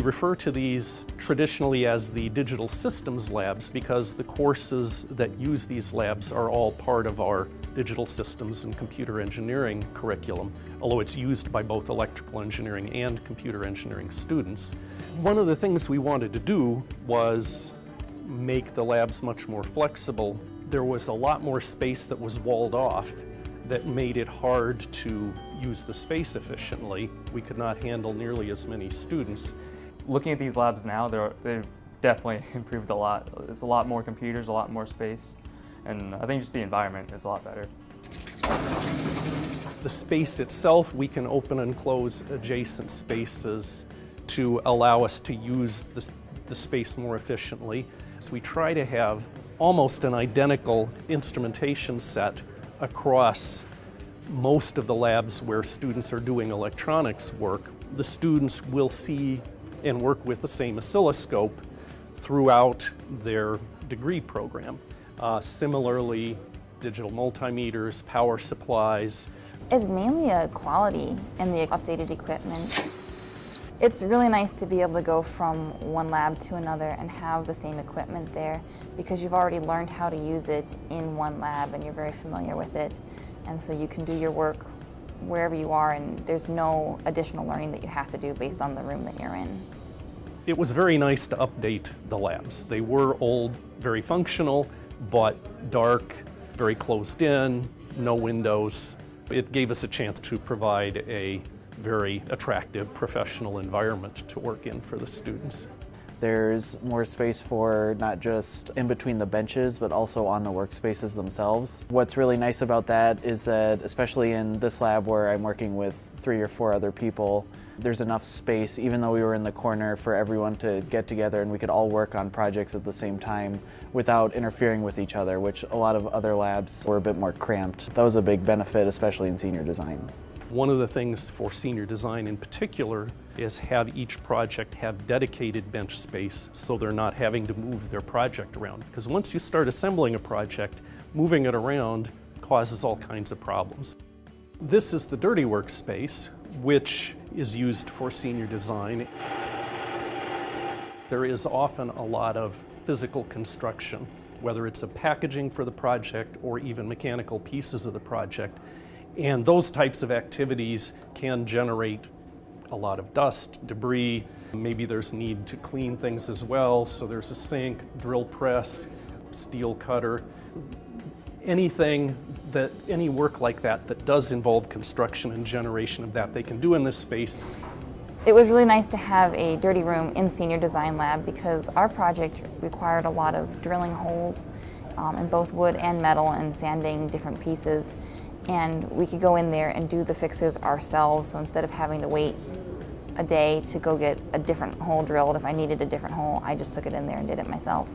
We refer to these traditionally as the digital systems labs because the courses that use these labs are all part of our digital systems and computer engineering curriculum, although it's used by both electrical engineering and computer engineering students. One of the things we wanted to do was make the labs much more flexible. There was a lot more space that was walled off that made it hard to use the space efficiently. We could not handle nearly as many students. Looking at these labs now, they've definitely improved a lot. There's a lot more computers, a lot more space, and I think just the environment is a lot better. The space itself, we can open and close adjacent spaces to allow us to use the, the space more efficiently. So we try to have almost an identical instrumentation set across most of the labs where students are doing electronics work. The students will see and work with the same oscilloscope throughout their degree program. Uh, similarly, digital multimeters, power supplies. It's mainly a quality in the updated equipment. It's really nice to be able to go from one lab to another and have the same equipment there because you've already learned how to use it in one lab and you're very familiar with it. And so you can do your work wherever you are and there's no additional learning that you have to do based on the room that you're in. It was very nice to update the labs. They were old, very functional, but dark, very closed in, no windows. It gave us a chance to provide a very attractive professional environment to work in for the students. There's more space for not just in between the benches, but also on the workspaces themselves. What's really nice about that is that, especially in this lab where I'm working with three or four other people, there's enough space, even though we were in the corner, for everyone to get together and we could all work on projects at the same time without interfering with each other, which a lot of other labs were a bit more cramped. That was a big benefit, especially in senior design. One of the things for senior design in particular is have each project have dedicated bench space so they're not having to move their project around. Because once you start assembling a project, moving it around causes all kinds of problems. This is the dirty workspace, which is used for senior design. There is often a lot of physical construction, whether it's a packaging for the project or even mechanical pieces of the project. And those types of activities can generate a lot of dust, debris. Maybe there's need to clean things as well. So there's a sink, drill press, steel cutter. Anything that, any work like that that does involve construction and generation of that they can do in this space. It was really nice to have a dirty room in Senior Design Lab because our project required a lot of drilling holes um, in both wood and metal and sanding different pieces and we could go in there and do the fixes ourselves. So instead of having to wait a day to go get a different hole drilled, if I needed a different hole, I just took it in there and did it myself.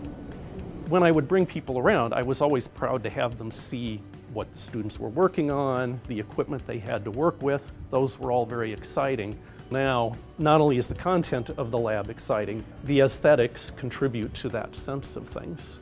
When I would bring people around, I was always proud to have them see what the students were working on, the equipment they had to work with. Those were all very exciting. Now, not only is the content of the lab exciting, the aesthetics contribute to that sense of things.